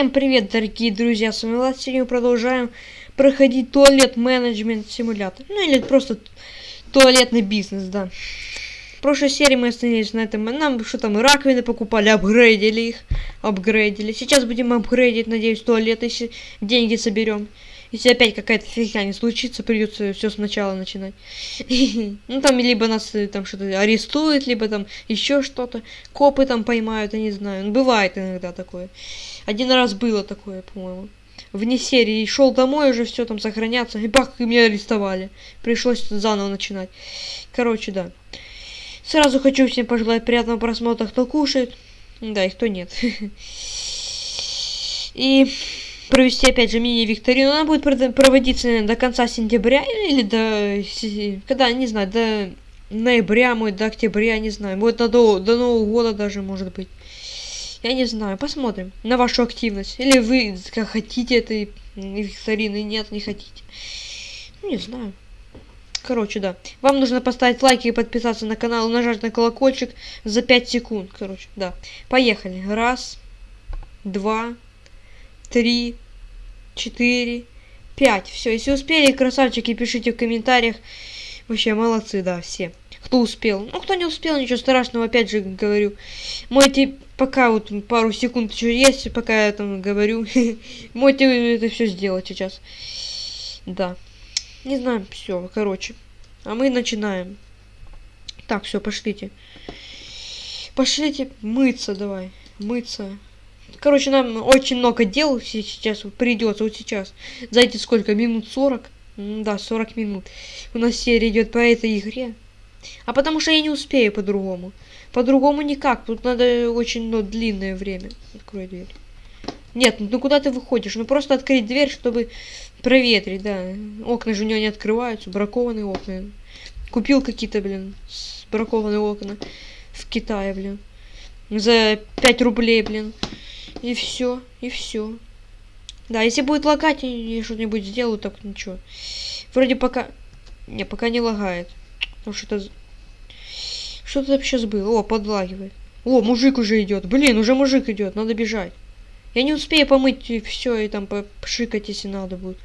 Всем привет, дорогие друзья, с вами Влад, сегодня мы продолжаем проходить туалет менеджмент симулятор. Ну или просто туалетный бизнес, да. В прошлой серии мы остановились на этом, нам что там, раковины покупали, апгрейдили их, апгрейдили. Сейчас будем апгрейдить, надеюсь, туалет, если деньги соберем. Если опять какая-то фигня не случится, придется все сначала начинать. Ну там либо нас э, там что-то арестуют, либо там еще что-то. Копы там поймают, я не знаю. Ну, бывает иногда такое. Один раз было такое, по-моему. Вне серии. Шел домой, уже все там сохраняться. И бах, и меня арестовали. Пришлось заново начинать. Короче, да. Сразу хочу всем пожелать приятного просмотра, кто кушает. Да, и кто нет. И провести опять же мини-викторину. Она будет проводиться наверное, до конца сентября или до... Когда, не знаю, до ноября, может, до октября, не знаю. Будет до, до Нового года даже, может быть. Я не знаю, посмотрим на вашу активность. Или вы как хотите этой викторины, нет, не хотите. Ну, не знаю. Короче, да. Вам нужно поставить лайк и подписаться на канал, нажать на колокольчик за 5 секунд. Короче, да. Поехали. Раз, два, три, четыре, пять. Все, если успели, красавчики, пишите в комментариях. Вообще, молодцы, да, все. Кто успел. Ну, кто не успел, ничего страшного, опять же говорю. Можете, пока вот пару секунд еще есть, пока я там говорю, можете это все сделать сейчас. Да. Не знаю, все, короче. А мы начинаем. Так, все, пошлите. Пошлите мыться давай. Мыться. Короче, нам очень много дел сейчас придется, вот сейчас. Знаете, сколько? Минут 40? Да, 40 минут. У нас серия идет по этой игре. А потому что я не успею по-другому. По-другому никак. Тут надо очень ну, длинное время. Открой дверь. Нет, ну куда ты выходишь? Ну просто открыть дверь, чтобы проветрить, да. Окна же у него не открываются, бракованные окна. Купил какие-то, блин, бракованные окна в Китае, блин. За 5 рублей, блин. И все, и все. Да, если будет лагать, я что-нибудь сделаю, так ничего. Вроде пока... Не, пока не лагает. Потому что это... Что то вообще было? О, подлагивает. О, мужик уже идет. Блин, уже мужик идет, надо бежать. Я не успею помыть все, и там пшикать, если надо будет.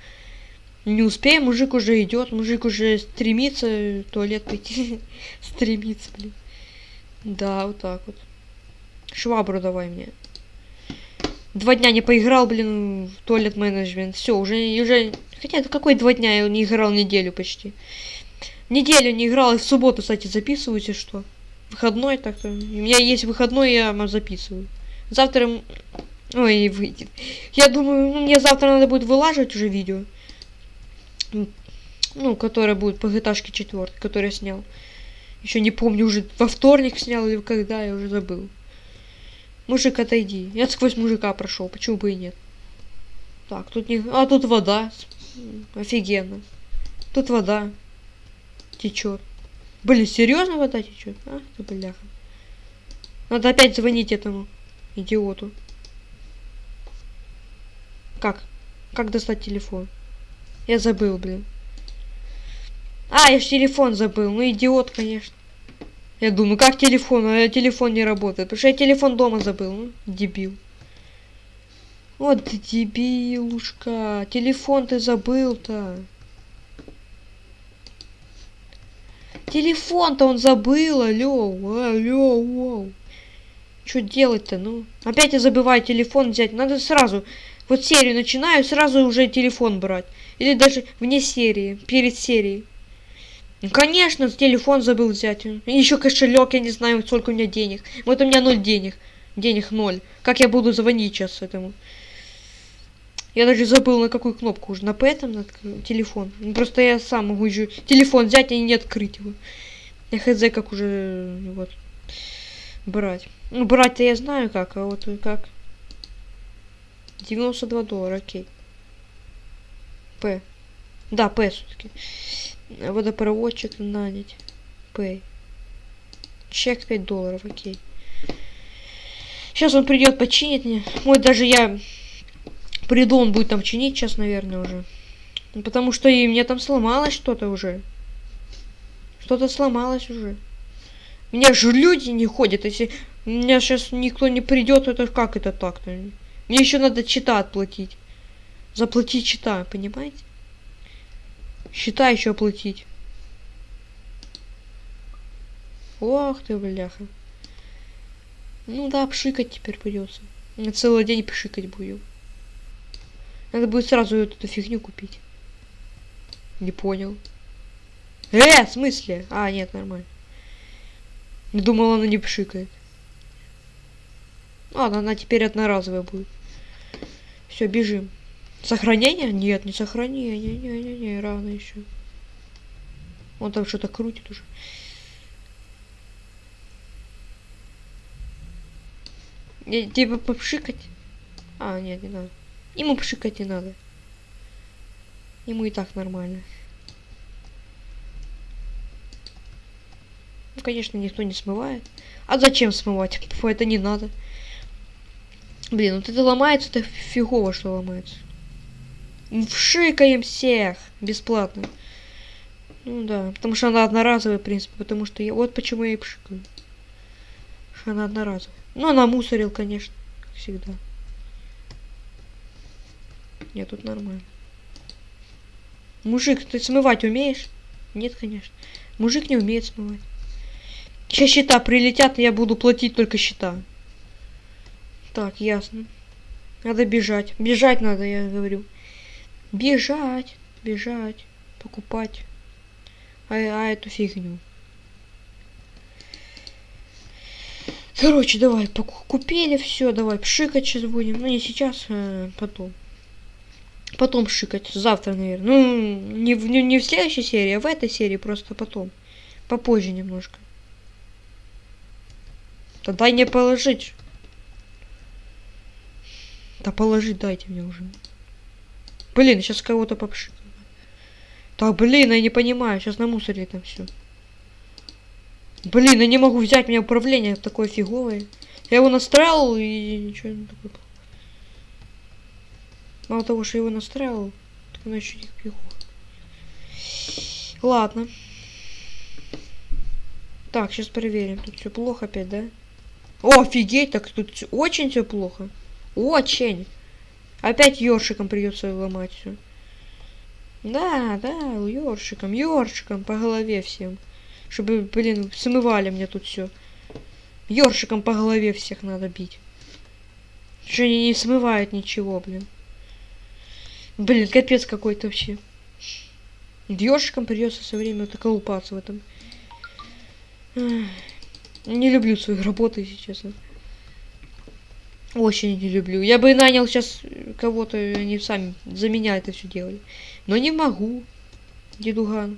Не успею, мужик уже идет, мужик уже стремится в туалет пойти. стремится, блин. Да, вот так вот. Швабру давай мне. Два дня не поиграл, блин, в туалет менеджмент. Все, уже, уже... Хотя, какой два дня я не играл неделю почти. Неделю не играл, и в субботу, кстати, записываюсь, и что? Выходной так-то. У меня есть выходной, я записываю. Завтра... Ой, выйдет. Я думаю, ну, мне завтра надо будет вылаживать уже видео. Ну, которое будет по GTA 4, который я снял. Еще не помню, уже во вторник снял или когда, я уже забыл. Мужик, отойди. Я сквозь мужика прошел, почему бы и нет? Так, тут не... А, тут вода. Офигенно. Тут вода течет. Блин, серьезно вода течет? А, ты бляха. Надо опять звонить этому идиоту. Как? Как достать телефон? Я забыл, блин. А, я ж телефон забыл. Ну, идиот, конечно. Я думаю, как телефон? А телефон не работает. Потому что я телефон дома забыл. Ну, дебил. Вот дебилушка. Телефон ты забыл-то. Телефон-то он забыл, алло, алло, алло. Что делать-то, ну? Опять я забываю телефон взять. Надо сразу, вот серию начинаю, сразу уже телефон брать. Или даже вне серии, перед серией. Ну, конечно, телефон забыл взять. Еще кошелек, я не знаю, сколько у меня денег. Вот у меня ноль денег. Денег ноль. Как я буду звонить сейчас этому? Я даже забыл, на какую кнопку уже. На П там, на телефон. Ну, просто я сам могу еще телефон взять и не открыть его. Я хз, как уже, вот, брать. Ну, брать-то я знаю как, а вот как. 92 доллара, окей. П. Да, П все-таки водопроводчик нанять. Pay. Чек 5 долларов, окей. Сейчас он придет починить мне. Ой, даже я приду, он будет там чинить сейчас, наверное, уже. Ну, потому что и мне там сломалось что-то уже. Что-то сломалось уже. У меня же люди не ходят. Если у меня сейчас никто не придет, это как это так-то? Мне еще надо чита отплатить. Заплатить чита, понимаете? Счета еще оплатить. Ох ты, бляха. Ну да, пшикать теперь придется. Целый день пшикать будем. Надо будет сразу эту фигню купить. Не понял. Э, в смысле? А, нет, нормально. Думал, она не пшикает. Ладно, она теперь одноразовая будет. Все, бежим. Сохранение? Нет, не сохранение. Не-не-не, рано еще. Он там что-то крутит уже. Не, типа попшикать? А, нет, не надо. Ему пшикать не надо. Ему и так нормально. Ну, конечно, никто не смывает. А зачем смывать? Фу, это не надо. Блин, вот это ломается, это фигово, что ломается. Вшикаем всех бесплатно. Ну да, потому что она одноразовая, в принципе, потому что я... Вот почему я и пшикаю. Она одноразовая. Ну, она мусорил, конечно, как всегда. Нет, тут нормально. Мужик, ты смывать умеешь? Нет, конечно. Мужик не умеет смывать. Сейчас счета прилетят, и я буду платить только счета. Так, ясно. Надо бежать. Бежать надо, я говорю. Бежать, бежать, покупать. А, а эту фигню. Короче, давай, купили все, давай, пшикать сейчас будем. Ну, не сейчас, а потом. Потом шикать. Завтра, наверное. Ну, не в, не, не в следующей серии, а в этой серии просто потом. Попозже немножко. Да дай мне положить. Да положить дайте мне уже. Блин, сейчас кого-то попшикаю. Так, блин, я не понимаю. Сейчас на мусоре там все. Блин, я не могу взять, у меня управление такое фиговое. Я его настраивал и ничего не такое. Мало того, что его настраивал, так оно еще не фигово. Ладно. Так, сейчас проверим. Тут все плохо опять, да? Офигеть, так тут очень все плохо. Очень. Опять ёршиком придется ломать все. Да, да, ёршиком, ёршиком по голове всем. Чтобы, блин, смывали мне тут все. Ёршиком по голове всех надо бить. Что они не смывают ничего, блин. Блин, капец какой-то вообще. Ёршиком придется со временем так колупаться в этом. Не люблю свою работу, если честно. Очень не люблю. Я бы нанял сейчас кого-то, они сами за меня это все делали. Но не могу, дедуган.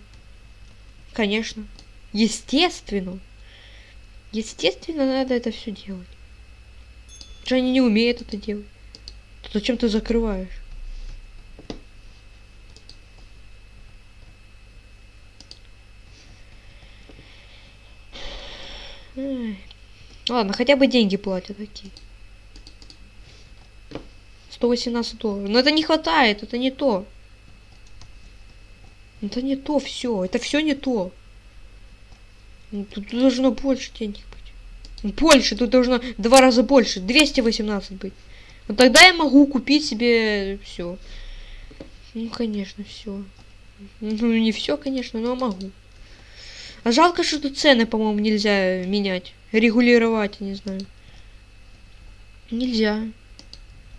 Конечно. Естественно. Естественно, надо это все делать. Что они не умеют это делать. То зачем ты закрываешь? Ладно, хотя бы деньги платят такие. 118 долларов. Но это не хватает, это не то. Это не то все. Это все не то. Ну, тут должно больше денег быть. Больше, тут должно два раза больше. 218 быть. Вот тогда я могу купить себе все. Ну, конечно, все. Ну, не все, конечно, но могу. А жалко, что тут цены, по-моему, нельзя менять. Регулировать, не знаю. Нельзя.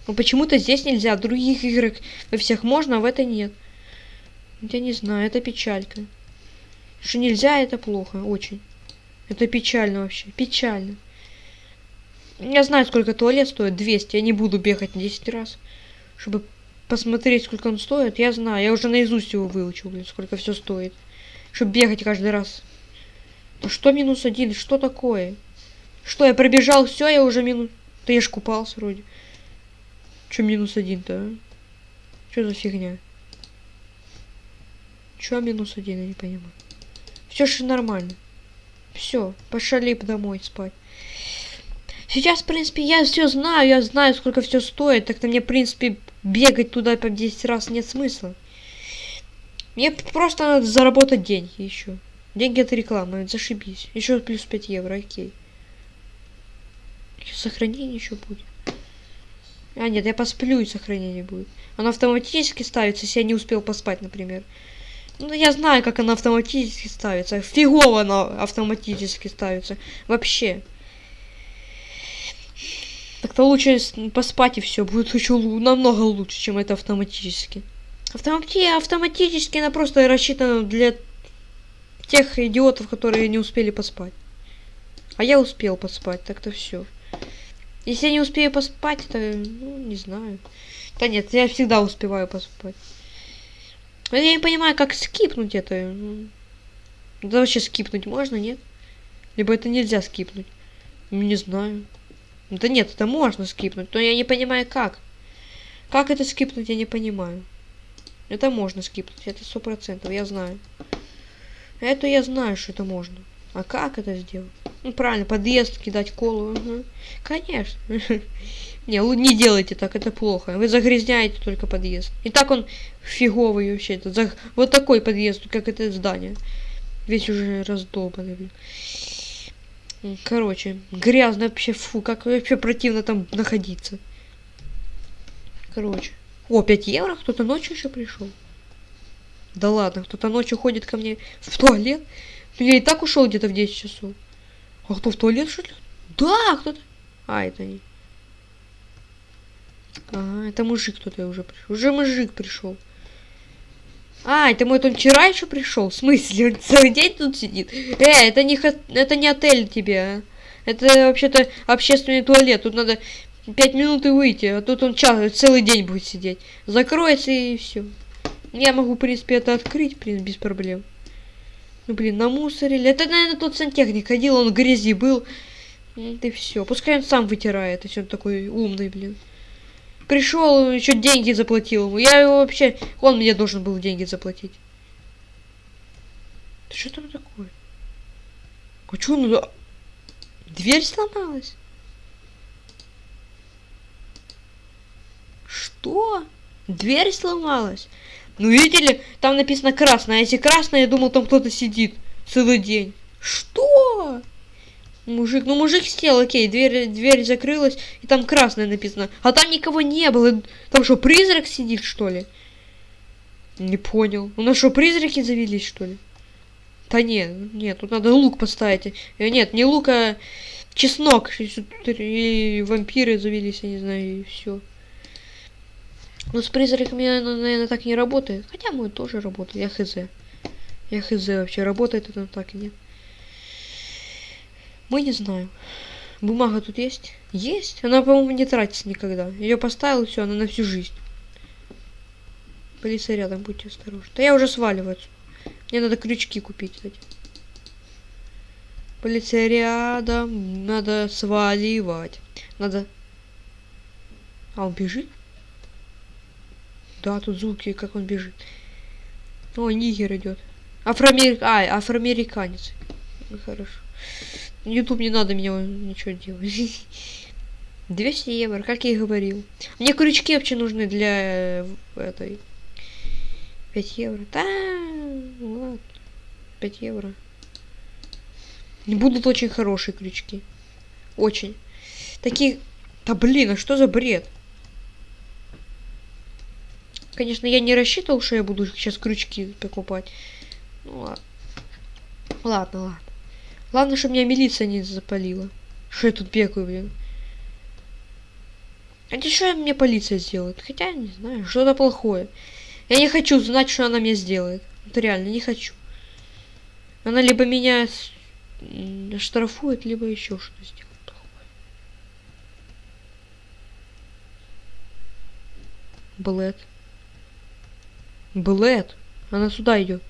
Но почему-то здесь нельзя. Других играх во всех можно, а в этой нет. Я не знаю, это печалька. Что нельзя, это плохо, очень. Это печально вообще, печально. Я знаю, сколько туалет стоит, 200. Я не буду бегать 10 раз, чтобы посмотреть, сколько он стоит. Я знаю, я уже наизусть его выучил, блин, сколько все стоит. Чтобы бегать каждый раз. Что минус один? Что такое? Что, я пробежал все, я уже минус... Да я ж купался вроде. Че минус один-то, а? Что за фигня? Че минус один, я не понимаю. Все же нормально. Все, пошли домой спать. Сейчас, в принципе, я все знаю, я знаю, сколько все стоит. Так-то мне, в принципе, бегать туда по 10 раз нет смысла. Мне просто надо заработать деньги еще. Деньги от рекламы, зашибись. Еще плюс 5 евро, окей. Сохранение еще будет. А, нет, я посплю и сохранение будет. Оно автоматически ставится, если я не успел поспать, например. Ну, я знаю, как оно автоматически ставится. Фигово оно автоматически ставится. Вообще. Так-то лучше поспать и все. Будет еще намного лучше, чем это автоматически. Автомати автоматически она просто рассчитана для тех идиотов, которые не успели поспать. А я успел поспать, так-то все. Если я не успею поспать, то, ну, не знаю. Да нет, я всегда успеваю поспать. Я не понимаю, как скипнуть это. Да вообще скипнуть можно, нет? Либо это нельзя скипнуть. Ну, не знаю. Да нет, это можно скипнуть, но я не понимаю, как. Как это скипнуть, я не понимаю. Это можно скипнуть, это сто процентов, я знаю. Это я знаю, что это можно. А как это сделать? Ну, правильно, подъезд кидать колу. Угу. Конечно. Не, не делайте так, это плохо. Вы загрязняете только подъезд. И так он фиговый вообще. Это, вот такой подъезд, как это здание. Весь уже раздолбанный. Короче, грязно вообще, фу, как вообще противно там находиться. Короче. О, 5 евро? Кто-то ночью еще пришел. Да ладно, кто-то ночью ходит ко мне в туалет. Я и так ушел где-то в 10 часов. А кто в туалет, что ли? Да, кто-то. А, это не. Ага, это мужик кто-то уже пришел. Уже мужик пришел. А, это мой он вчера еще пришел? В смысле? Он целый день тут сидит? Э, это не, это не отель тебе, а? Это вообще-то общественный туалет. Тут надо пять минут и выйти, а тут он час, целый день будет сидеть. Закроется и все. Я могу, в принципе, это открыть, принципе, без проблем. Ну, блин, намусорили. Это, наверное, тот сантехник ходил, он в грязи был. Это все. Пускай он сам вытирает, если он такой умный, блин. Пришел, еще деньги заплатил ему. Я его вообще... Он мне должен был деньги заплатить. Да что там такое? А что он... Дверь сломалась? Что? Дверь сломалась? Ну, видели, там написано красная. А если красная, я думал, там кто-то сидит целый день. Что? Мужик, ну мужик сел, окей, дверь, дверь закрылась, и там красное написано. А там никого не было. Там что, призрак сидит, что ли? Не понял. У нас что, призраки завелись, что ли? Да нет, нет, тут надо лук поставить. Э, нет, не лук, а чеснок. И вампиры завелись, я не знаю, и все. Но с призраками, наверное, так не работает. Хотя мой тоже работает, я хз. Я хз вообще, работает это так и нет. Мы не знаем. Бумага тут есть? Есть. Она, по-моему, не тратится никогда. Ее поставил, все, она на всю жизнь. Полиция рядом, будьте осторожны. Да я уже сваливаю. Мне надо крючки купить, кстати. Полиция рядом. Надо сваливать. Надо... А, он бежит? Да, тут звуки, как он бежит. О, нигер идет. Афроамерик... А, афроамериканец. Хорошо. YouTube не надо мне ничего делать. 200 евро, как я и говорил. Мне крючки вообще нужны для э, этой. 5 евро. Да, ладно. 5 евро. Будут очень хорошие крючки. Очень. Такие... Да блин, а что за бред? Конечно, я не рассчитывал, что я буду сейчас крючки покупать. Ну ладно. Ладно, ладно. Главное, чтобы меня милиция не запалила. Что я тут бегаю, блин. А что мне полиция сделает? Хотя, не знаю, что-то плохое. Я не хочу знать, что она мне сделает. Это реально, не хочу. Она либо меня штрафует, либо еще что сделает плохое. Блэд. Блэд. Она сюда идет.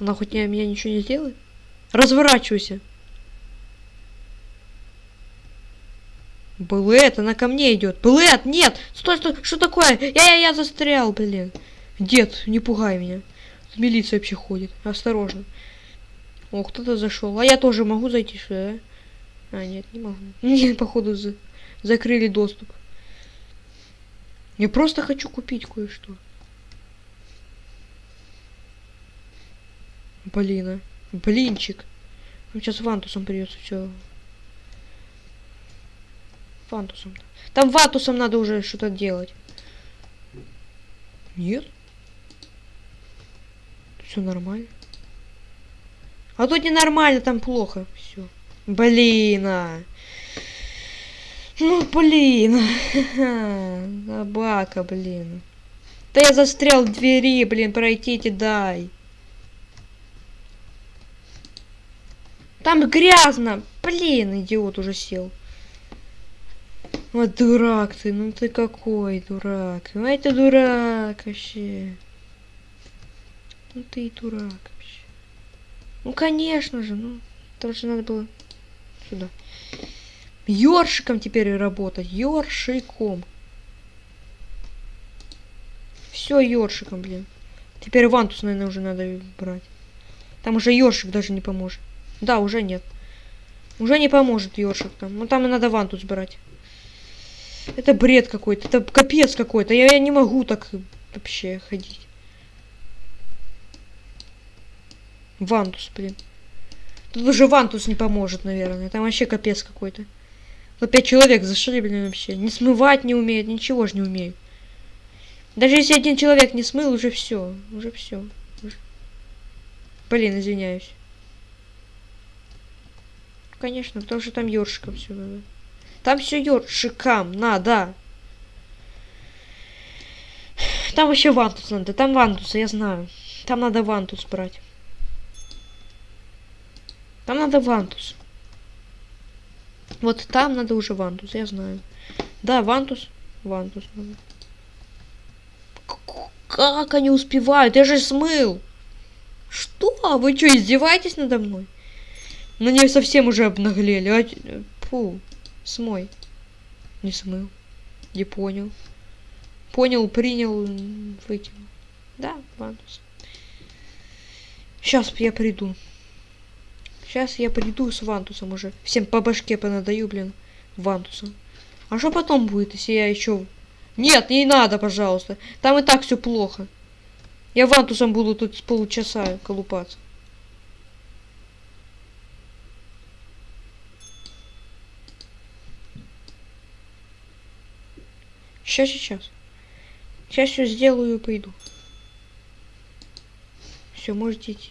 Она хоть не, меня ничего не сделает? Разворачивайся. Блэд, она ко мне идет. Блэд, нет! Стой, стой, что такое? Я, я, я застрял, блин. Дед, не пугай меня. Милиция вообще ходит. Осторожно. О, кто-то зашел. А я тоже могу зайти сюда, да? А, нет, не могу. Походу, за... закрыли доступ. Я просто хочу купить кое-что. Блин, блинчик. Сейчас вантусом придется все. Вантусом. Там ватусом надо уже что-то делать. Нет? Все нормально. А тут ненормально, там плохо. Все. Блин, а. Ну, блин. Собака, блин. Да я застрял в двери, блин, пройдите, дай. Там грязно. Блин, идиот уже сел. Вот дурак ты, ну ты какой дурак. Ну это дурак вообще. Ну ты и дурак вообще. Ну конечно же, ну. Потому что надо было сюда. Ёршиком теперь работать. Ёршиком. Все ёршиком, блин. Теперь вантус, наверное, уже надо брать. Там уже ёршик даже не поможет. Да, уже нет. Уже не поможет ёршик там. Ну там и надо вантус брать. Это бред какой-то. Это капец какой-то. Я, я не могу так вообще ходить. Вантус, блин. Тут уже вантус не поможет, наверное. Там вообще капец какой-то. Опять человек зашли, вообще. Не смывать не умеет, ничего же не умеет. Даже если один человек не смыл, уже все. Уже все. Блин, извиняюсь. Конечно, потому что там ёршиком все надо. Там все ёршикам надо. Там еще вантус надо. Там вантуса, я знаю. Там надо вантус брать. Там надо вантус. Вот там надо уже вантус, я знаю. Да, вантус. Вантус надо. Как они успевают? Я же смыл. Что? Вы что, издеваетесь надо мной? Ну не совсем уже обнаглели. А... Фу, смой. Не смыл. Не понял. Понял, принял, выкинул. Да, вантус. Сейчас я приду. Сейчас я приду с Вантусом уже. Всем по башке понадаю, блин, Вантусом. А что потом будет, если я еще... Нет, не надо, пожалуйста. Там и так все плохо. Я Вантусом буду тут с полчаса колупаться. Сейчас, сейчас. Сейчас все сделаю и пойду. Все, можете идти.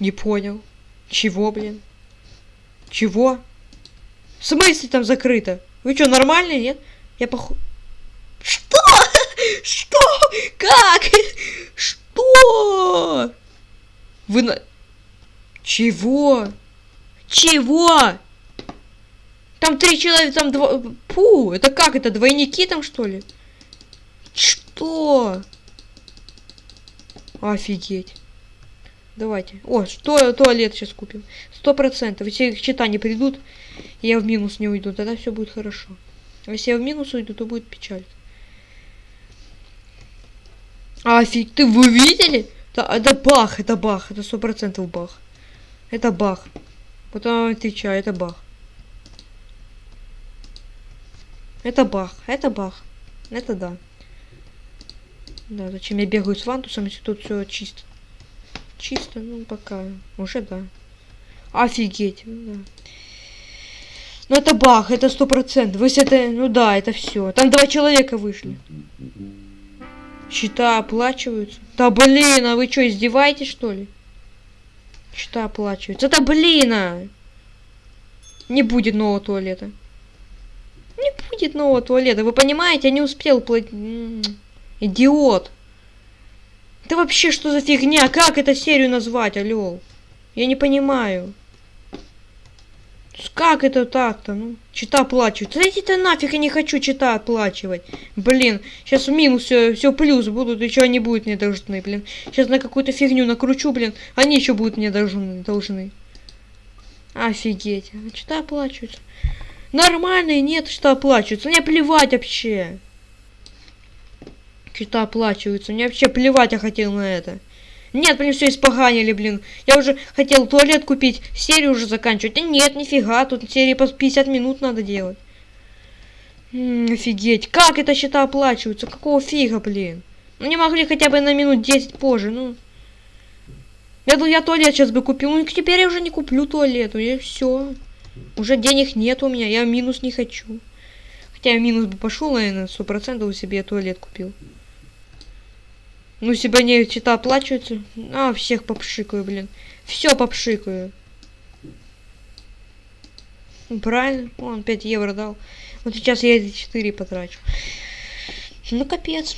Не понял. Чего, блин? Чего? В смысле там закрыто? Вы что, нормальные, нет? Я поху... Что? Что? Как? Что? Вы на... Чего? Чего? Там три человека, там два... Пу, это как? Это двойники там, что ли? Что? Офигеть. Давайте. О, что туалет сейчас купим. Сто процентов. Если их счета не придут, я в минус не уйду, тогда все будет хорошо. А если я в минус уйду, то будет печаль. А, фиг, ты вы видели? Да, это бах, это бах, это сто процентов бах. Это бах. Потом отвечаю, это бах. Это бах, это бах. Это да. Да, зачем я бегаю с вантусом, если тут все чисто. Чисто, ну пока. Уже да. Офигеть. Ну, да. Ну это баг, это сто процентов. Если это, ну да, это все. Там два человека вышли. Счета оплачиваются. Да блин, а вы что, издеваетесь что ли? Счета оплачиваются. Да блин, а! Не будет нового туалета. Не будет нового туалета. Вы понимаете, я не успел платить. Идиот. Это вообще что за фигня? Как эту серию назвать, алло? Я не понимаю. Как это так-то? Ну, чита оплачивать. Зайдите нафиг, я не хочу чита оплачивать. Блин, сейчас в минус все, все плюс будут, еще они будут мне должны, блин. Сейчас на какую-то фигню накручу, блин, они еще будут мне должны. должны. Офигеть. А чита оплачиваются. Нормальные нет, что оплачиваются. Мне плевать вообще что-то оплачиваются. Мне вообще плевать я хотел на это. Нет, блин, все испоганили, блин. Я уже хотел туалет купить, серию уже заканчивать. А нет, нифига, тут серии по 50 минут надо делать. М -м, офигеть, как это счета оплачиваются? Какого фига, блин? Ну не могли хотя бы на минут 10 позже, ну. Я думал, я туалет сейчас бы купил. Ну, теперь я уже не куплю туалет. И все. Уже денег нет у меня. Я минус не хочу. Хотя я минус бы пошел, наверное, сто процентов себе туалет купил. Ну, себя не чита оплачиваются. А, всех попшикаю, блин. Все попшикаю. Ну, правильно. Он 5 евро дал. Вот сейчас я эти 4 потрачу. Ну, капец.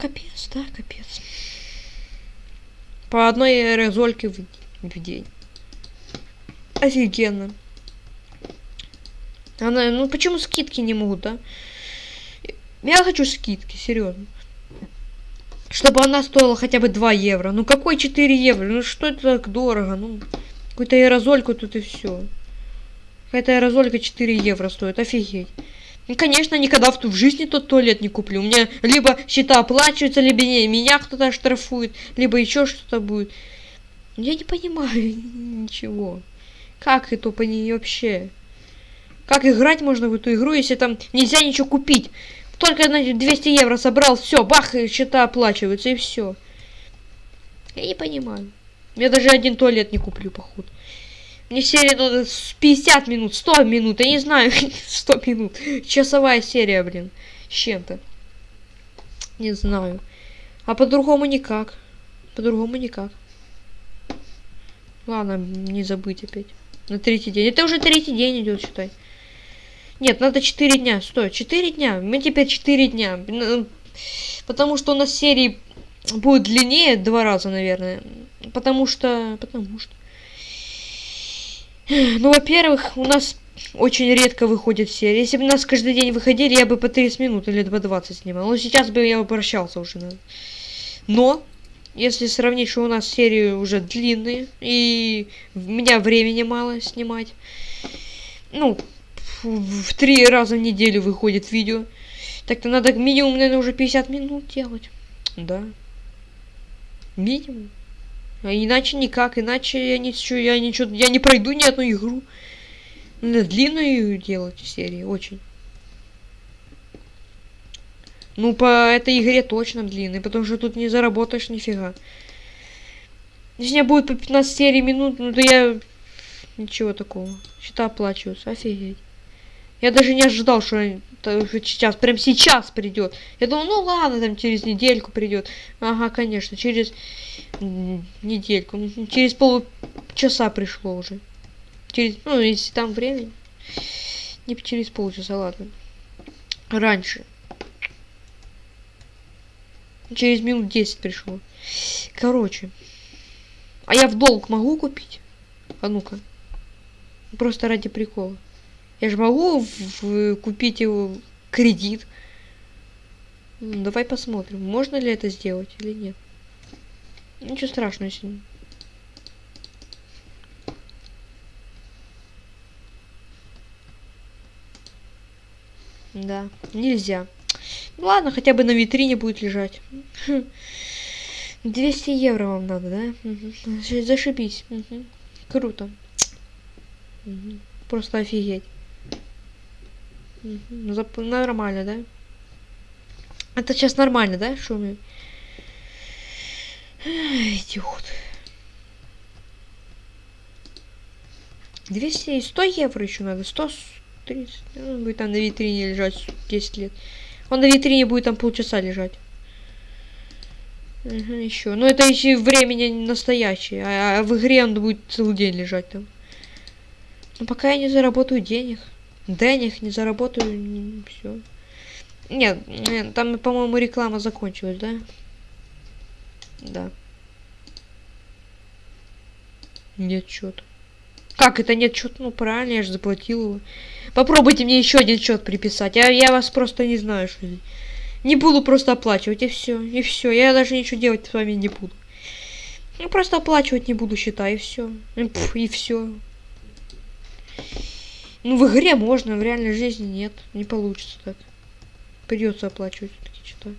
Капец, да, капец. По одной аэрозольке в, в день. Офигенно. Она, ну почему скидки не могут, да? Я хочу скидки, серьезно. Чтобы она стоила хотя бы 2 евро. Ну какой 4 евро? Ну что это так дорого? Ну, какую-то аэрозольку тут и все. Какая-то аэрозолька 4 евро стоит. Офигеть. Ну, конечно, никогда в, в жизни тот туалет не куплю. У меня либо счета оплачиваются, либо не, меня кто-то штрафует, либо еще что-то будет. Я не понимаю ничего. Как это по ней вообще? Как играть можно в эту игру, если там нельзя ничего купить? Только, значит, 200 евро собрал, все, бах, счета оплачиваются, и все. Я не понимаю. Я даже один туалет не куплю, походу. Мне серия надо 50 минут, 100 минут, я не знаю, 100 минут. Часовая серия, блин, с чем-то. Не знаю. А по-другому никак. По-другому никак. Ладно, не забыть опять. На третий день. Это уже третий день идет, считай. Нет, надо 4 дня. Стой, 4 дня. Мы теперь 4 дня. Потому что у нас серии будет длиннее два раза, наверное. Потому что... Потому что... Ну, во-первых, у нас очень редко выходит серия. Если бы нас каждый день выходили, я бы по 30 минут или по 20 снимал. Но сейчас бы я обращался уже. Наверное. Но, если сравнить, что у нас серии уже длинные, и у меня времени мало снимать. Ну, в три раза в неделю выходит видео. Так-то надо минимум, наверное, уже 50 минут делать. Да. Минимум. А иначе никак, иначе я ничего, я ничего, я не пройду ни одну игру. Надо длинную делать серии, очень. Ну, по этой игре точно длинный, потому что тут не заработаешь нифига. Если у меня будет по 15 серий минут, ну то я... Ничего такого. Счета оплачиваются, офигеть. Я даже не ожидал, что сейчас, прям сейчас придет. Я думал, ну ладно, там через недельку придет. Ага, конечно, через недельку. Через полчаса пришло уже. Через, ну, если там время. Не через полчаса, ладно. Раньше. Через минут 10 пришло. Короче. А я в долг могу купить? А ну-ка. Просто ради прикола. Я же могу в, в, купить его кредит. Ну, давай посмотрим, можно ли это сделать или нет. Ничего страшного, если... Да, нельзя. Ну ладно, хотя бы на витрине будет лежать. 200 евро вам надо, да? Угу. Зашибись. Угу. Круто. Угу. Просто офигеть. Угу. Нормально, да? Это сейчас нормально, да, шумит? Идиот. 200 и 100 евро еще надо. 130. Он будет там на витрине лежать 10 лет. Он на витрине будет там полчаса лежать. Угу, еще. Но это еще времени настоящее. А, а в игре он будет целый день лежать там. Но пока я не заработаю денег. Денег не заработаю, все. Нет, там, по-моему, реклама закончилась, да? Да. Нет счета. Как это нет счета? Ну правильно, я же заплатил его. Попробуйте мне еще один счет приписать. Я, я вас просто не знаю, что Не буду просто оплачивать, и все. И все. Я даже ничего делать с вами не буду. Я просто оплачивать не буду счета, и все. И все. Ну, в игре можно, в реальной жизни нет. Не получится так. Придется оплачивать все-таки счета.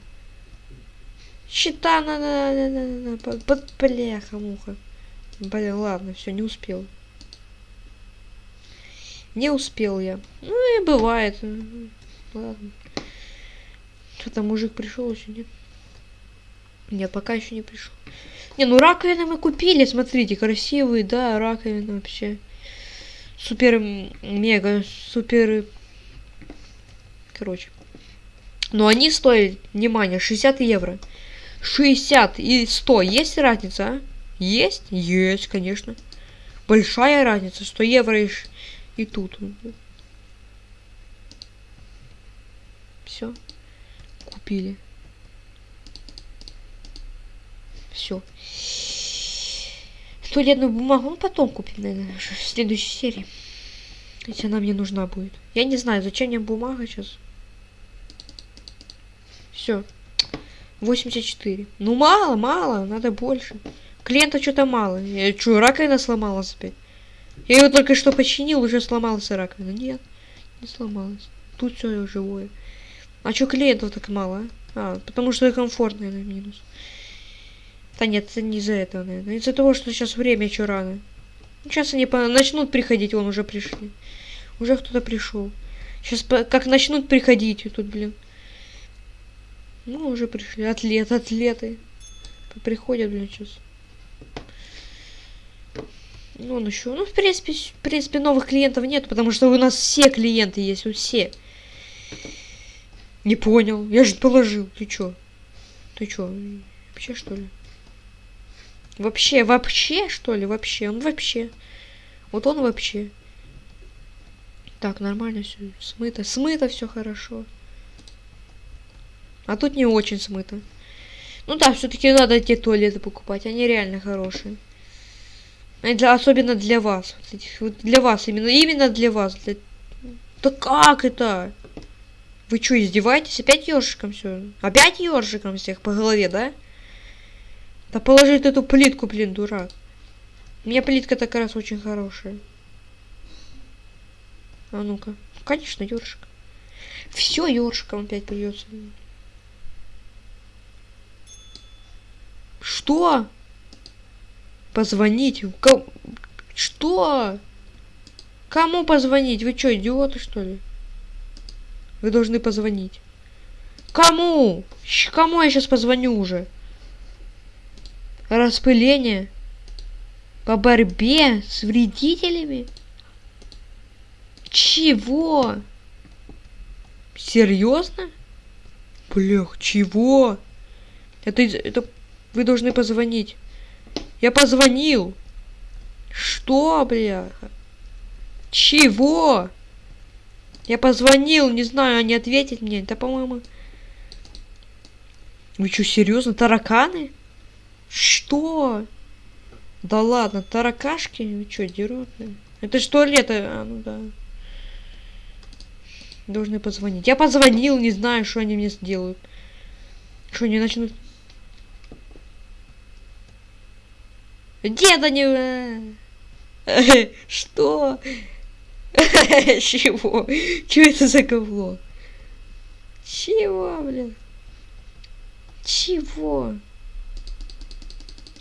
Счета на, на, на, на, на, под бляха муха. Блин, ладно, все, не успел. Не успел я. Ну и бывает. Ладно. Что там мужик пришел еще нет? Нет, пока еще не пришел. Не, ну раковины мы купили, смотрите, красивые, да, раковины вообще. Супер, мега, супер. Короче. Но они стоят, внимание, 60 евро. 60 и 100. Есть разница, а? Есть? Есть, конечно. Большая разница. 100 евро и, и тут. Все. Купили. Все. Туалетную бумагу, ну потом купим, наверное, в следующей серии. Если она мне нужна будет. Я не знаю, зачем мне бумага сейчас. Все. 84. Ну мало, мало, надо больше. Клиента что-то мало. Я что, раковина сломалась опять? Я ее только что починил, уже сломалась раковина. Нет, не сломалась. Тут все живое. А что клиентов так мало, а? А, потому что комфортно, наверное, минус. Да нет, это не из-за этого, наверное. Из-за того, что сейчас время еще рано. Сейчас они начнут приходить, вон уже пришли. Уже кто-то пришел. Сейчас как начнут приходить тут, блин. Ну, уже пришли. Атлет, атлеты. Приходят, блин, сейчас. Ну, он еще. Ну, в принципе, в принципе, новых клиентов нет, потому что у нас все клиенты есть, у все. Не понял. Я же положил. Ты чё? Ты чё? Вообще, что ли? Вообще, вообще, что ли? Вообще. Он вообще. Вот он вообще. Так, нормально все. Смыто. Смыто все хорошо. А тут не очень смыто. Ну да, все-таки надо эти туалеты покупать. Они реально хорошие. Для, особенно для вас. Вот этих вот для вас именно. Именно для вас. Для... Да как это? Вы что, издеваетесь? Опять ёршиком все? Опять ёршиком всех по голове, да? Да положи эту плитку, блин, дурак. У меня плитка так раз очень хорошая. А ну-ка. Конечно, ёршик. Все ёршиком опять придется. Что? Позвонить? Ко- Что? Кому позвонить? Вы что, идиоты, что ли? Вы должны позвонить. Кому? Кому я сейчас позвоню уже? Распыление? По борьбе с вредителями? Чего? Серьезно? Блях, чего? Это, это вы должны позвонить. Я позвонил. Что, бляха? Чего? Я позвонил, не знаю, они ответят мне. Да, по-моему... Вы что, серьезно? Тараканы? Что? Да ладно, таракашки? Вы что, дерут? Это что лето? А, ну да. Должны позвонить. Я позвонил, не знаю, что они мне сделают. Что, они начнут... Деда не... Что? Чего? Чего это за говно? Чего, блин? Чего?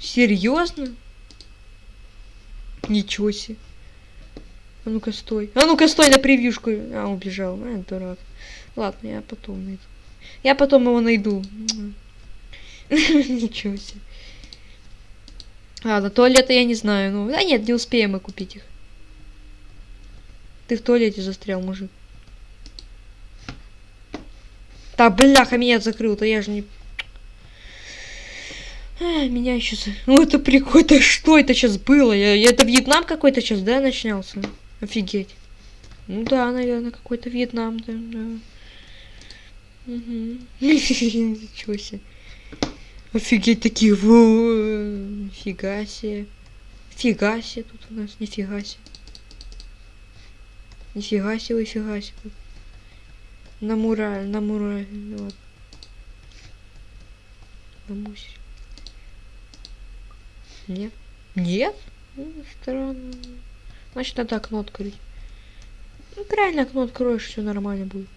Серьезно? Ничего себе. А ну-ка стой. А ну-ка стой на превьюшку. А, убежал. А, дурак. Ладно, я потом найду. Я потом его найду. Ничего себе. Ладно, туалета я не знаю. Ну, да нет, не успеем мы купить их. Ты в туалете застрял, мужик. Да, бляха, меня закрыл-то, я же не... А, меня еще... Ну, это прикольно. Да что это сейчас было? Я... я- Это Вьетнам какой-то сейчас, да, начинался? Офигеть. Ну да, наверное, какой-то Вьетнам, да, да. Угу. Ничего себе. Офигеть, такие... во, Нифига себе. Фига себе тут у нас, нифига себе. Нифига себе, нифига себе. На мураль, на мураль, вот. На мусь. Нет. Нет? Ну, странно. Значит, надо окно открыть. Ну, правильно, окно откроешь, все нормально будет.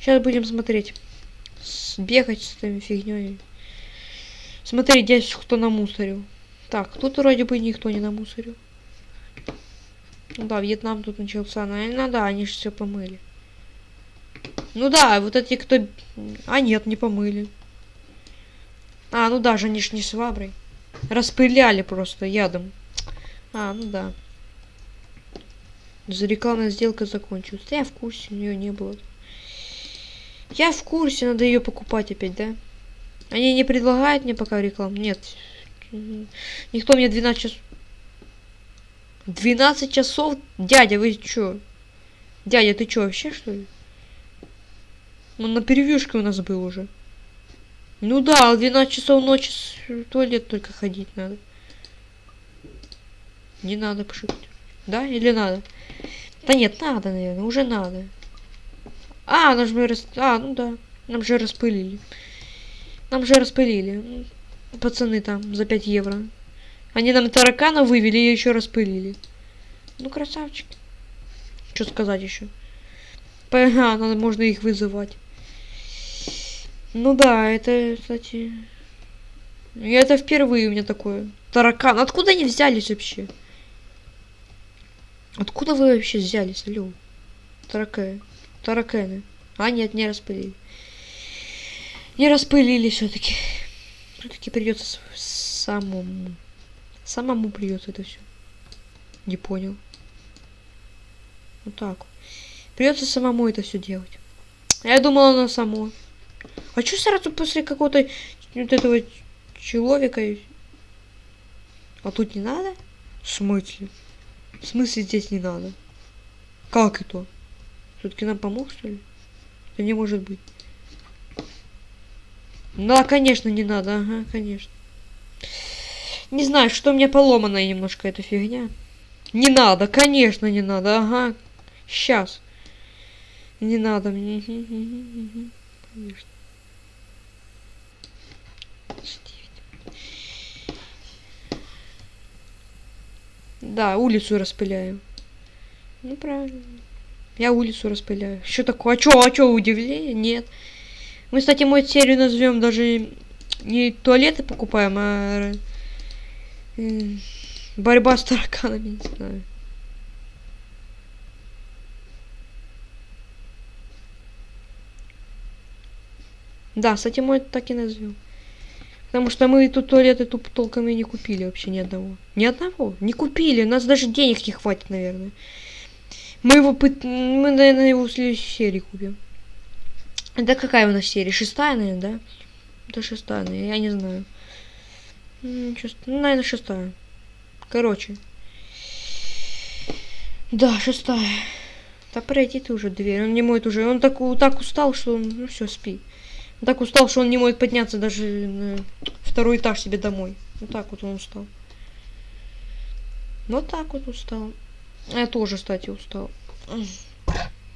Сейчас будем смотреть. С- Бегать с этой фигней. Смотреть, здесь кто намусорил. Так, тут вроде бы никто не намусорил. Ну да, Вьетнам тут начался. Наверное, да, они же все помыли. Ну да, вот эти, кто... А нет, не помыли. А, ну даже они ж не шваброй. Распыляли просто ядом. А, ну да. За рекламная сделка закончилась. Я в курсе, у нее не было. Я в курсе, надо ее покупать опять, да? Они не предлагают мне пока рекламу? Нет. Никто мне 12 часов... 12 часов? Дядя, вы чё? Дядя, ты чё, вообще, что ли? Он на перевьюшке у нас был уже. Ну да, в 12 часов ночи в туалет только ходить надо. Не надо пошутить. Да, или надо? Да нет, надо, наверное, уже надо. А, нам же рас... А, ну да. Нам же распылили. Нам же распылили. Пацаны там за 5 евро. Они нам таракана вывели и еще распылили. Ну, красавчики. Что сказать еще? А, надо, можно их вызывать. Ну да, это, кстати... Это впервые у меня такое. Таракан. Откуда они взялись вообще? Откуда вы вообще взялись, алло? Тараканы. Тараканы. А, нет, не распылили. Не распылили все-таки. Все-таки придется самому. Самому придется это все. Не понял. Вот так. Придется самому это все делать. Я думала, оно само. А что сразу после какого-то вот этого человека? А тут не надо? В смысле? В смысле здесь не надо? Как это? Все-таки нам помог, что ли? Это не может быть. Да, конечно, не надо. Ага, конечно. Не знаю, что у меня поломанная немножко эта фигня. Не надо, конечно, не надо. Ага. Сейчас. Не надо мне. Конечно. Да, улицу распыляю. Ну, правильно. Я улицу распыляю. Что такое? А чё, а чё, удивление? Нет. Мы, кстати, мою серию назовем даже не туалеты покупаем, а э, борьба с тараканами, не знаю. Да, кстати, мой так и назовем. Потому что мы тут туалеты тут толком и не купили вообще ни одного. Ни одного. Не купили. У нас даже денег не хватит, наверное. Мы его, мы, наверное, его в следующей серии купим. Это какая у нас серия? Шестая, наверное, да? Это шестая, наверное, я не знаю. Ну, наверное, шестая. Короче. Да, шестая. Да пройди ты уже дверь. Он не моет уже. Он так, так устал, что он... Ну все, спи. Так устал, что он не может подняться даже на второй этаж себе домой. Вот так вот он устал. Вот так вот устал. Я тоже, кстати, устал.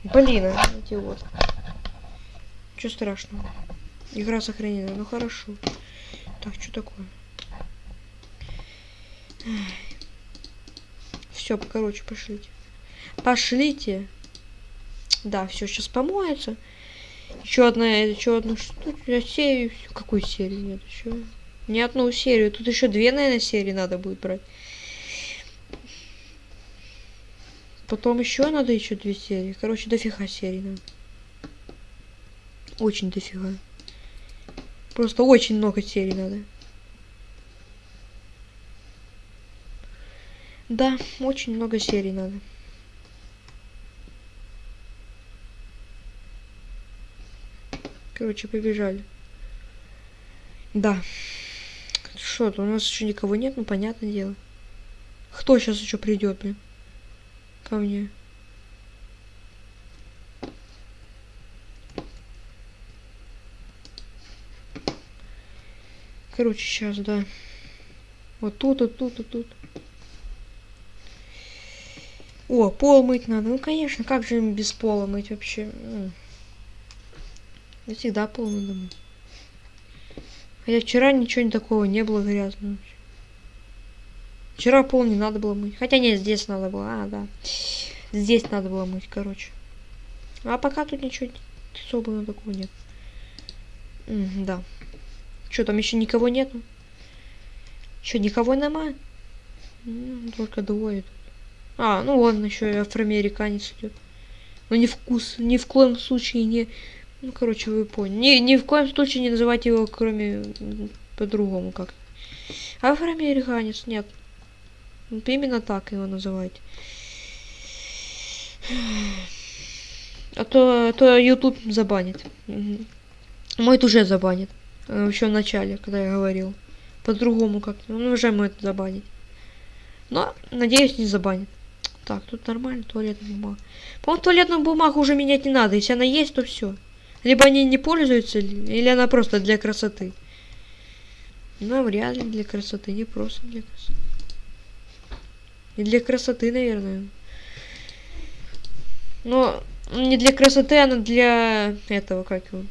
Блин, вот. Что страшного? Игра сохранена. Ну хорошо. Так, что такое? Все, короче, пошлите. Пошлите. Да, все, сейчас помоется. Еще одна, еще одну штуку, серию. Какую серию? Нет, еще не одну серию. Тут еще две, наверное, серии надо будет брать. Потом еще надо еще две серии. Короче, дофига серий надо. Очень дофига. Просто очень много серий надо. Да, очень много серий надо. Короче, побежали. Да. Что-то у нас еще никого нет, ну понятное дело. Кто сейчас еще придет, блин? Ко мне. Короче, сейчас, да. Вот тут, вот тут, вот тут. О, пол мыть надо. Ну, конечно, как же без пола мыть вообще? Я всегда пол надо мыть. Хотя вчера ничего не такого не было грязного. Вчера пол не надо было мыть. Хотя нет, здесь надо было. А, да. Здесь надо было мыть, короче. А пока тут ничего особого такого нет. М да. Что, там еще никого нету? Что, никого нема? Только двое. А, ну ладно, еще и афроамериканец идет. Но ни вкус, ни в коем случае не ну, короче, вы поняли. Ни, ни в коем случае не называйте его, кроме по-другому как. Афроамериканец, нет. Именно так его называть. А то, а то YouTube забанит. Угу. Мой уже забанит. Э, Еще в начале, когда я говорил. По-другому как-то. Ну, уже мой это забанить. Но, надеюсь, не забанит. Так, тут нормально, туалетная бумага. По-моему, туалетную бумагу уже менять не надо. Если она есть, то все. Либо они не пользуются, или она просто для красоты. Ну, вряд ли для красоты, не просто для красоты. И для красоты, наверное. Но не для красоты, а для этого, как его.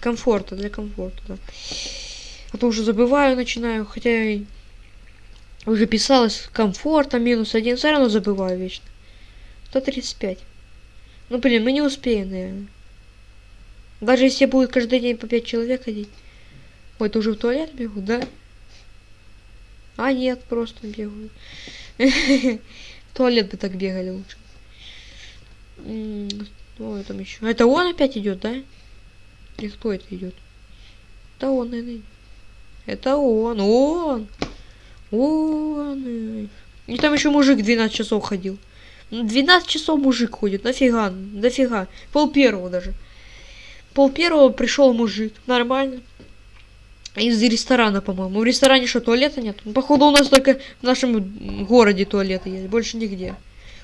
Комфорта, для комфорта, да. А то уже забываю, начинаю, хотя уже писалось комфорта минус один, все равно забываю вечно. 135. Ну, блин, мы не успеем, наверное. Даже если будет каждый день по 5 человек ходить. Ой, ты уже в туалет бегу, да? А, нет, просто бегаю. Туалет бы так бегали лучше. Ой, там еще. Это он опять идет, да? Или кто это идет? Да он, наверное. Это он, он. Он. И там еще мужик 12 часов ходил. 12 часов мужик ходит, нафига, нафига. Пол первого даже. Пол первого пришел мужик, нормально. Из ресторана, по-моему. В ресторане что, туалета нет? Ну, походу у нас только в нашем городе туалеты есть, больше нигде.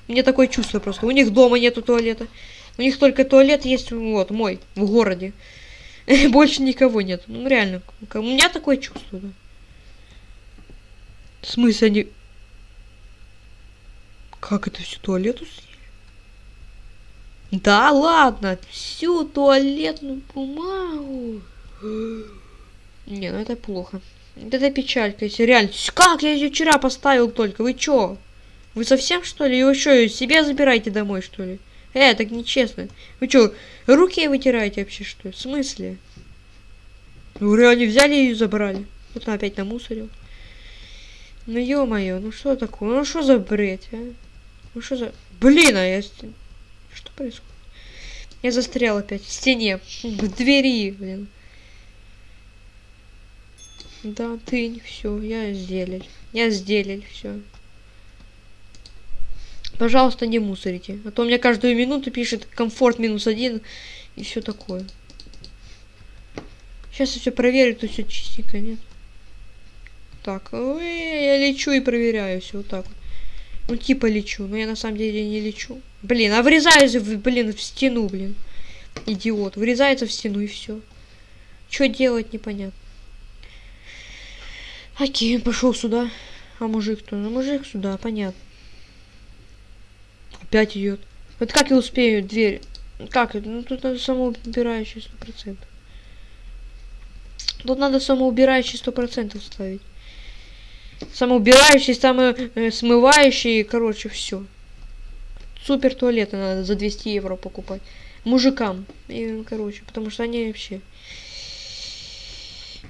Мне такое чувство просто. У них дома нету туалета. У них только туалет есть, вот, мой, в городе. Больше никого нет. Ну, реально. У меня такое чувство, да. В смысле они... Как это всю туалету съели? Да ладно, всю туалетную бумагу. Не, ну это плохо. Это печалька, если реально. Как я ее вчера поставил только? Вы чё? Вы совсем что ли? Его что, себе забирайте домой, что ли? Э, так нечестно. Вы чё, руки вытираете вообще, что ли? В смысле? Вы реально взяли и забрали. Вот он опять намусорил. Ну ё-моё, ну что такое? Ну что за бред, а? Ну что за... Блин, а я... Что происходит? Я застрял опять в стене. В двери, блин. Да, ты, все, я сделали. Я сделали, все. Пожалуйста, не мусорите. А то у меня каждую минуту пишет комфорт минус один и все такое. Сейчас я все проверю, то все чистенько, нет? Так, я лечу и проверяю все вот так вот. Ну, типа лечу, но я на самом деле не лечу. Блин, а врезаюсь, в, блин, в стену, блин. Идиот. Врезается в стену и все. Что делать, непонятно. Окей, пошел сюда. А мужик-то? Ну, мужик сюда, понятно. Опять идет. Вот как я успею дверь? Как это? Ну, тут надо самоубирающий сто процентов. Тут надо самоубирающий сто процентов ставить. Самоубирающий, самый э, смывающий, короче, все. Супер туалеты надо за 200 евро покупать. Мужикам. И, короче, потому что они вообще...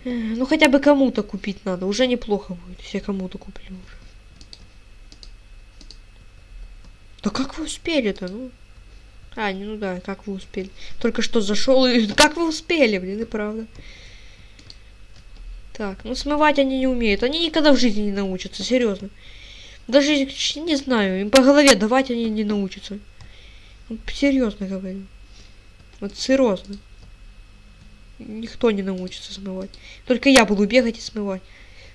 Э, ну, хотя бы кому-то купить надо. Уже неплохо будет, если я кому-то куплю уже. Да как вы успели-то, ну? А, ну да, как вы успели. Только что зашел и... Как вы успели, блин, и правда. Так, ну смывать они не умеют. Они никогда в жизни не научатся, серьезно. Даже, не знаю, им по голове давать они не научатся. Серьезно говорю. Вот серьезно. Никто не научится смывать. Только я буду бегать и смывать.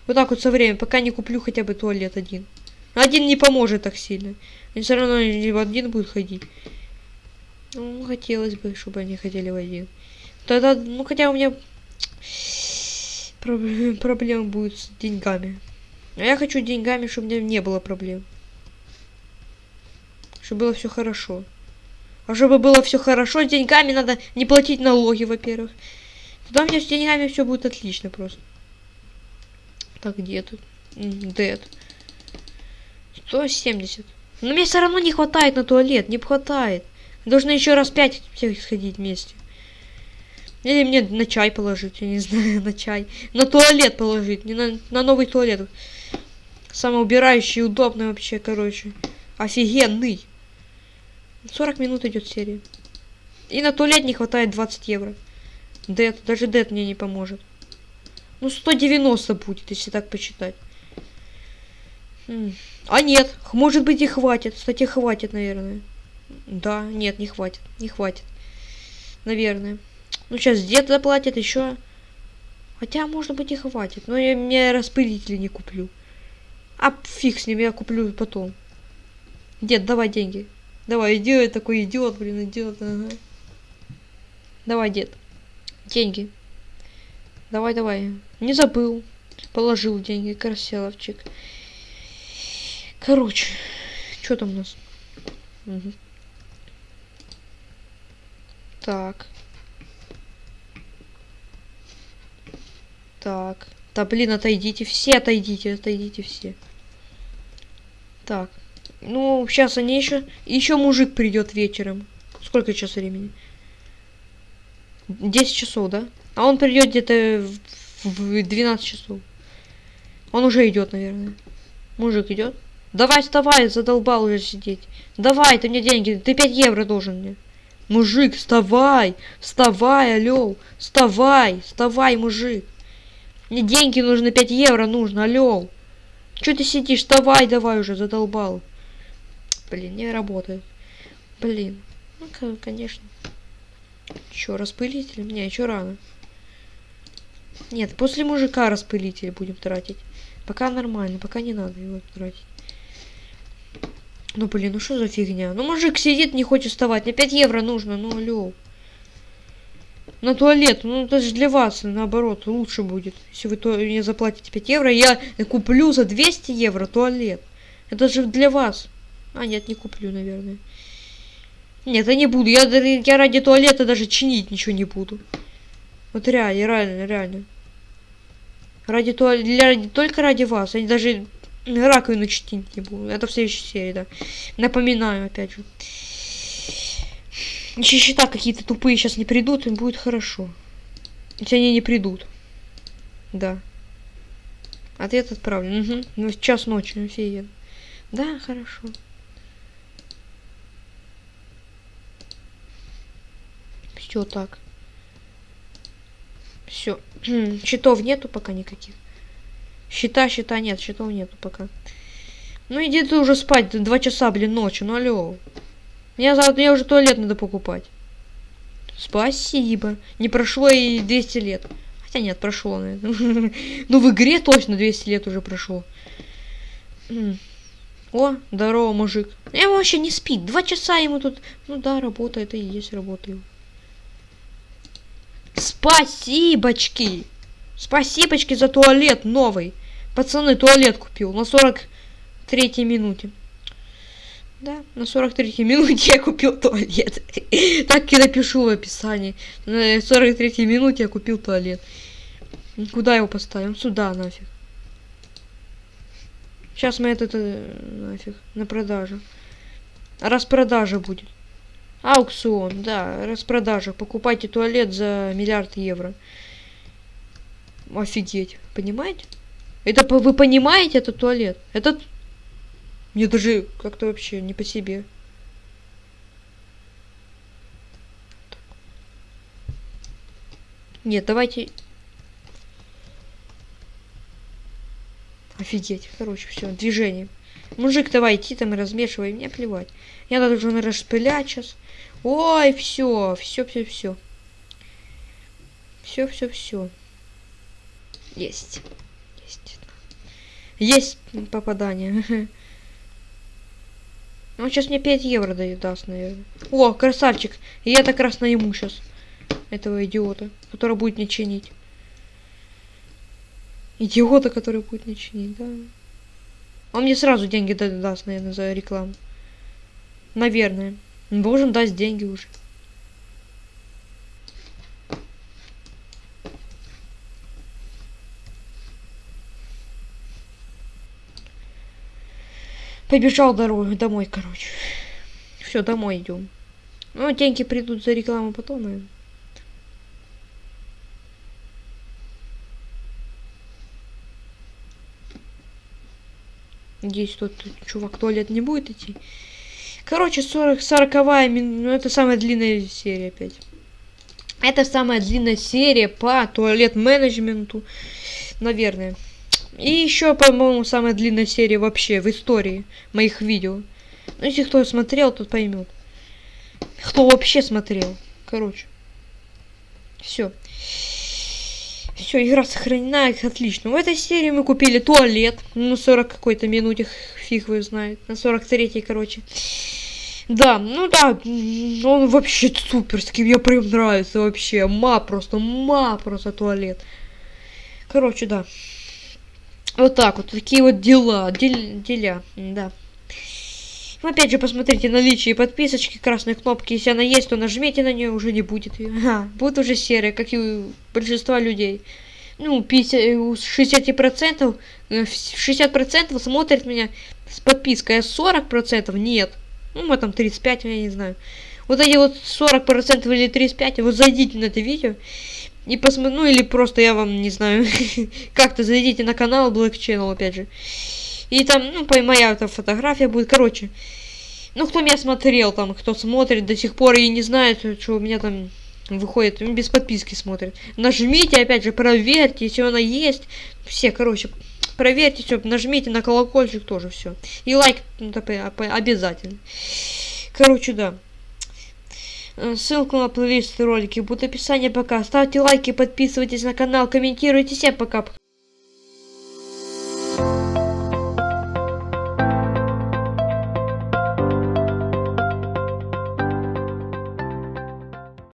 Вот так вот со временем, пока не куплю хотя бы туалет один. Один не поможет так сильно. Они все равно в один будут ходить. Ну, хотелось бы, чтобы они ходили в один. Тогда, ну хотя у меня проблем будет с деньгами. А я хочу деньгами, чтобы у меня не было проблем. Чтобы было все хорошо. А чтобы было все хорошо, с деньгами надо не платить налоги, во-первых. Тогда у меня с деньгами все будет отлично просто. Так, где тут? Дед. 170. Но мне все равно не хватает на туалет, не хватает. Должны еще раз пять всех сходить вместе. Или мне на чай положить, я не знаю, на чай. На туалет положить, не на, на новый туалет. Самоубирающий, удобный вообще, короче. Офигенный. 40 минут идет серия. И на туалет не хватает 20 евро. Дед, даже Дед мне не поможет. Ну, 190 будет, если так посчитать. М. А нет, может быть и хватит. Кстати, хватит, наверное. Да, нет, не хватит, не хватит. Наверное. Ну, сейчас дед заплатит еще. Хотя, может быть, и хватит. Но я мне распылители не куплю. А фиг с ним, я куплю потом. Дед, давай деньги. Давай, иди, такой идиот, блин, идиот. Ага. Давай, дед. Деньги. Давай, давай. Не забыл. Положил деньги, красавчик. Короче, что там у нас? Мгм. Так. Так. Да блин, отойдите. Все отойдите, отойдите все. Так. Ну, сейчас они еще... Еще мужик придет вечером. Сколько сейчас времени? 10 часов, да? А он придет где-то в, в 12 часов. Он уже идет, наверное. Мужик идет. Давай, вставай, задолбал уже сидеть. Давай, ты мне деньги, ты 5 евро должен мне. Мужик, вставай, вставай, алло, вставай, вставай, мужик. Мне деньги нужны, 5 евро нужно, алло. Че ты сидишь, вставай, давай уже, задолбал. Блин, не работает. Блин, ну, конечно. Чё, распылитель? Не, еще рано. Нет, после мужика распылитель будем тратить. Пока нормально, пока не надо его тратить. Ну блин, ну что за фигня? Ну мужик сидит, не хочет вставать. Мне 5 евро нужно, ну алло. На туалет, ну это же для вас, наоборот, лучше будет. Если вы то мне заплатите 5 евро, я куплю за 200 евро туалет. Это же для вас. А, нет, не куплю, наверное. Нет, я не буду. Я, я ради туалета даже чинить ничего не буду. Вот реально, реально, реально. Ради туалета, только ради вас. Я даже раковину чинить не буду. Это в следующей серии, да. Напоминаю, опять же. Если счета какие-то тупые сейчас не придут, им будет хорошо. Если они не придут. Да. Ответ отправлен. Угу. Ну, в час ночи, офигенно. Да, хорошо. Все так. Все. Счетов нету пока никаких. Счета, счета нет, счетов нету пока. Ну иди ты уже спать, два часа, блин, ночи, ну алло. Мне завтра, мне уже туалет надо покупать. Спасибо. Не прошло и 200 лет. Хотя нет, прошло, наверное. Ну в игре точно 200 лет уже прошло. О, здорово, мужик. Я вообще не спит. Два часа ему тут. Ну да, работа, это и есть работа. его. Спасибочки. Спасибочки за туалет новый. Пацаны, туалет купил на 43 минуте. Да, на 43 минуте я купил туалет. Так и напишу в описании. На 43 минуте я купил туалет. Куда его поставим? Сюда нафиг. Сейчас мы этот э, нафиг на продажу. Распродажа будет. Аукцион, да, распродажа. Покупайте туалет за миллиард евро. Офигеть, понимаете? Это вы понимаете этот туалет? Этот мне даже как-то вообще не по себе. Нет, давайте. Офигеть. Короче, все, движение. Мужик, давай идти там и размешивай, мне плевать. Я должен распылять сейчас. Ой, все, все, все, все. Все, все, все. Есть. Есть. Есть попадание. Он сейчас мне 5 евро даст, наверное. О, красавчик. И я так раз найму сейчас этого идиота, который будет мне чинить. Идиота, который будет мне чинить, да. Он мне сразу деньги да- даст, наверное, за рекламу. Наверное. Он должен дать деньги уже. Побежал дорогой домой, короче. Все, домой идем. Ну, деньги придут за рекламу потом, наверное. Надеюсь, тот чувак туалет не будет идти. Короче, 40, 40 мин... ну это самая длинная серия опять. Это самая длинная серия по туалет-менеджменту, наверное. И еще, по-моему, самая длинная серия вообще в истории моих видео. Ну, если кто смотрел, тот поймет. Кто вообще смотрел. Короче. Все. Все, игра сохранена, отлично. В этой серии мы купили туалет. Ну, 40 какой-то минуте, фиг вы знает. На 43-й, короче. Да, ну да, он вообще суперский, мне прям нравится вообще. Ма просто, ма просто туалет. Короче, да. Вот так вот, такие вот дела, дел, деля, да. Ну, опять же, посмотрите наличие подписочки, красной кнопки. Если она есть, то нажмите на нее, уже не будет ее. Ага, будет уже серая, как и у большинства людей. Ну, 50, 60%, 60% смотрит меня с подпиской, а 40% нет. Ну, мы там 35, я не знаю. Вот эти вот 40% или 35, вот зайдите на это видео и посмотрите, ну или просто я вам, не знаю, как-то зайдите на канал Black Channel, опять же. И там, ну, моя эта фотография будет, короче. Ну, кто меня смотрел там, кто смотрит до сих пор и не знает, что у меня там выходит, без подписки смотрит. Нажмите, опять же, проверьте, если она есть. Все, короче, проверьте все, нажмите на колокольчик тоже все. И лайк ну, обязательно. Короче, да. Э, ссылку на плейлист ролики будет в описании пока. Ставьте лайки, подписывайтесь на канал, комментируйте. Всем пока-пока.